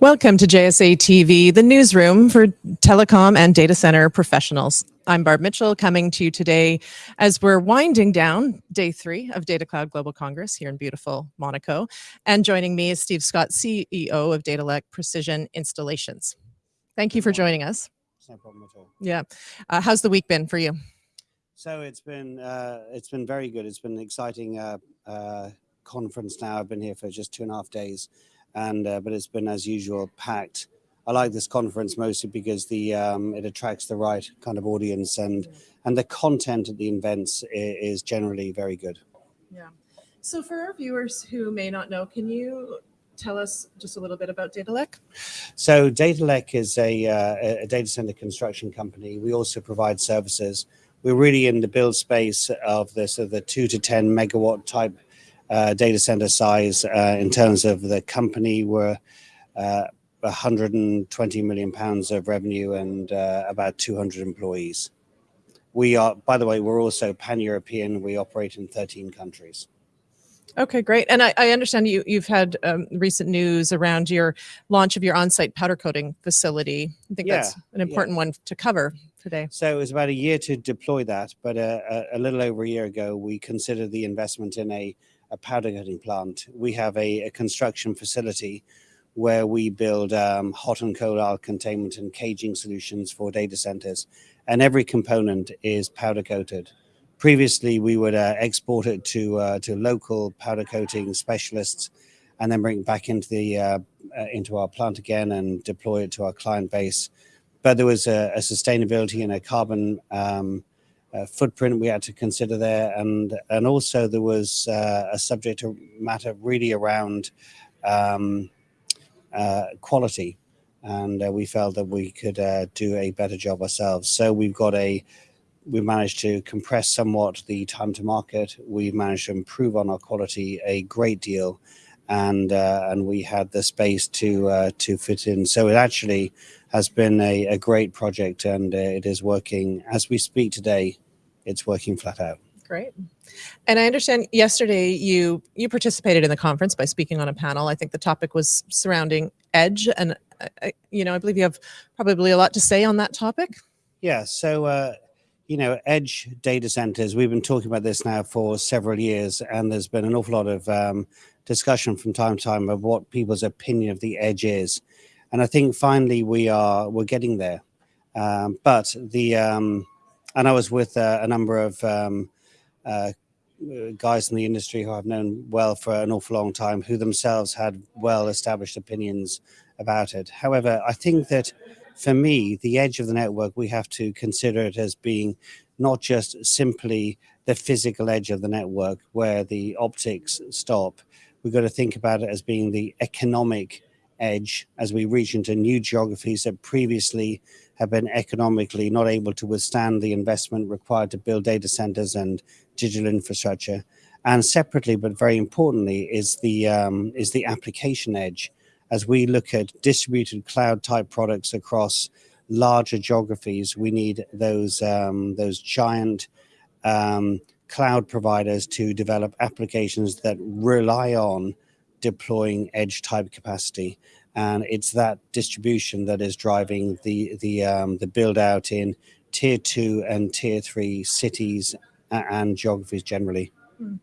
Welcome to JSA TV, the newsroom for telecom and data center professionals. I'm Barb Mitchell coming to you today as we're winding down day three of Data Cloud Global Congress here in beautiful Monaco. And joining me is Steve Scott, CEO of Datalec Precision Installations. Thank you for joining us. No problem at all. Yeah. Uh, how's the week been for you? So it's been uh, it's been very good. It's been an exciting uh, uh conference now. I've been here for just two and a half days and uh, but it's been as usual packed. I like this conference mostly because the um, it attracts the right kind of audience and and the content at the events is, generally very good. Yeah. So for our viewers who may not know, can you tell us just a little bit about Datalec? So Datalec is a, uh, a data center construction company. We also provide services. We're really in the build space of this of the two to 10 megawatt type data center size uh, in terms of the company were uh, 120 million pounds of revenue and uh, about 200 employees. We are, by the way, we're also pan-European. We operate in 13 countries. Okay, great. And I, I understand you, you've had um, recent news around your launch of your on-site powder coating facility. I think yeah, that's an important yeah. one to cover today. So it was about a year to deploy that, but uh, a, a, little over a year ago, we considered the investment in a a powder coating plant. We have a, a construction facility where we build um, hot and cold aisle containment and caging solutions for data centers. And every component is powder coated. Previously, we would uh, export it to, uh, to local powder coating specialists and then bring it back into, the, uh, uh into our plant again and deploy it to our client base. But there was a, a sustainability and a carbon um, uh, footprint we had to consider there, and and also there was uh, a subject matter really around um, uh, quality, and uh, we felt that we could uh, do a better job ourselves. So we've got a we managed to compress somewhat the time to market. We've managed to improve on our quality a great deal, and uh, and we had the space to to fit in. So it actually has been a, a great project, and it is working as we speak today it's working flat out. Great. And I understand yesterday you you participated in the conference by speaking on a panel. I think the topic was surrounding edge, and I, you know I believe you have probably a lot to say on that topic. Yeah. So. Uh, you know, edge data centers, we've been talking about this now for several years, and there's been an awful lot of um, discussion from time to time of what people's opinion of the edge is. And I think finally we are, we're getting there. Um, but the, um, and I was with uh, a number of um, uh, guys in the industry who I've known well for an awful long time, who themselves had well-established opinions about it. However, I think that for me, the edge of the network, we have to consider it as being not just simply the physical edge of the network where the optics stop. We've got to think about it as being the economic edge as we reach into new geographies that previously have been economically not able to withstand the investment required to build data centers and digital infrastructure. And separately, but very importantly, is the um, is the application edge. As we look at distributed cloud type products across larger geographies, we need those um, those giant um, cloud providers to develop applications that rely on deploying edge type capacity and it's that distribution that is driving the the um, the build out in tier two and tier three cities and geographies generally. Hmm.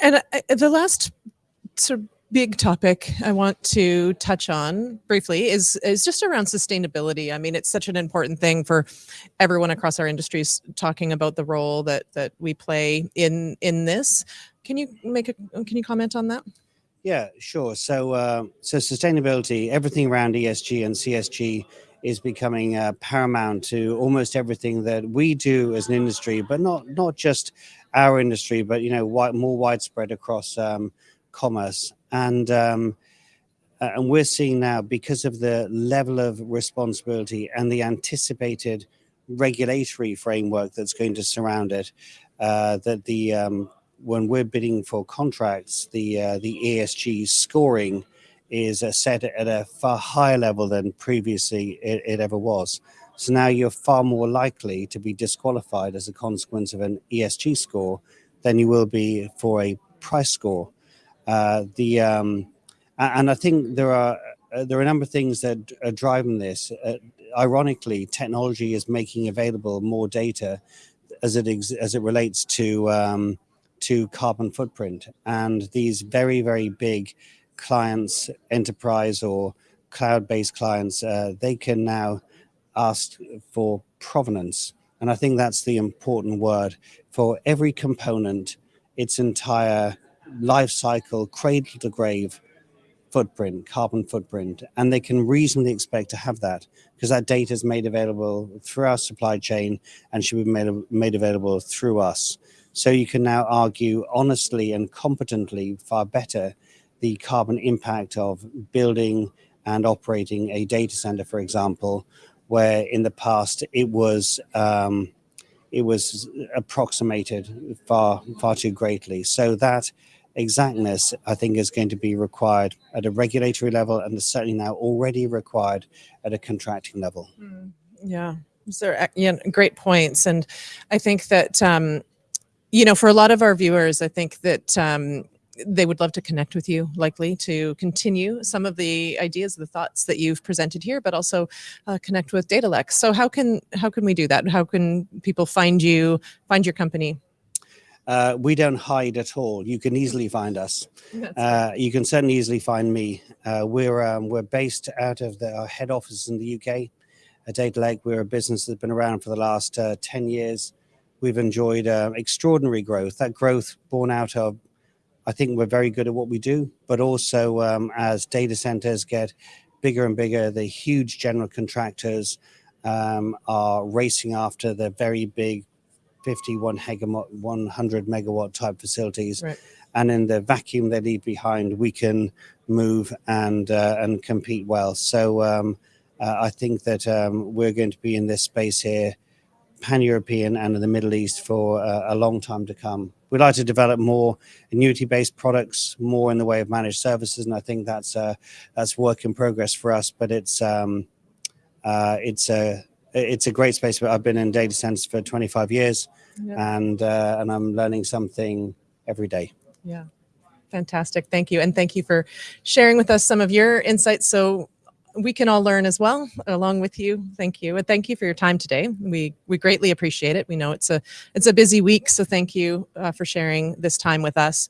And uh, the last sort of big topic I want to touch on briefly is is just around sustainability. I mean, it's such an important thing for everyone across our industries talking about the role that that we play in in this. Can you make a can you comment on that? Yeah, sure. So, uh, so sustainability, everything around ESG and CSG is becoming uh, paramount to almost everything that we do as an industry, but not not just our industry, but you know, more widespread across um, commerce. And um, and we're seeing now because of the level of responsibility and the anticipated regulatory framework that's going to surround it, uh, that the um, when we're bidding for contracts, the uh, the ESG scoring is uh, set at a far higher level than previously it, it, ever was. So now you're far more likely to be disqualified as a consequence of an ESG score than you will be for a price score. Uh, the um, and I think there are uh, there are a number of things that are driving this. Uh, ironically, technology is making available more data as it as it relates to um, to carbon footprint, and these very very big clients, enterprise or cloud-based clients, uh, they can now ask for provenance, and I think that's the important word. For every component, its entire life cycle, cradle to grave footprint, carbon footprint, and they can reasonably expect to have that because that data is made available through our supply chain and should be made, made available through us. So you can now argue honestly and competently far better the carbon impact of building and operating a data center, for example, where in the past it was um, it was approximated far far too greatly. So that exactness, I think, is going to be required at a regulatory level and is certainly now already required at a contracting level. Mm, Yeah, those are yeah, great points. And I think that, um, you know, for a lot of our viewers, I think that um, they would love to connect with you, likely to continue some of the ideas, the thoughts that you've presented here, but also uh, connect with Datalec's. So how can how can we do that? How can people find you, find your company? Uh, we don't hide at all. You can easily find us. Uh, you can certainly easily find me. Uh, we're um, we're based out of the, our head office in the UK at Datalec. We're a business that's been around for the last uh, 10 years. We've enjoyed uh, extraordinary growth. That growth born out of, I think we're very good at what we do, but also um, as data centers get bigger and bigger, the huge general contractors um, are racing after the very big 50, 100 megawatt type facilities Right. and in the vacuum they leave behind, we can move and uh, and compete well. So um, uh, I think that um, we're going to be in this space here, pan-European and in the Middle East for uh, a long time to come. We'd like to develop more annuity-based products, more in the way of managed services, and I think that's a, that's work in progress for us. But it's um, uh, it's a it's a great space. But I've been in data centers for 25 years, Yeah. and uh, and I'm learning something every day. Yeah. Fantastic. Thank you. And thank you for sharing with us some of your insights so we can all learn as well along with you. Thank you. And thank you for your time today. We we greatly appreciate it. We know it's a it's a busy week, so thank you uh, for sharing this time with us.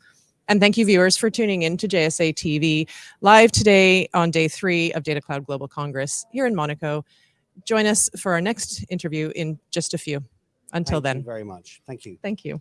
And thank you viewers for tuning in to JSA TV live today on day 3 of Data Cloud Global Congress here in Monaco. Join us for our next interview in just a few. Until Thank you then. very much. Thank you. Thank you.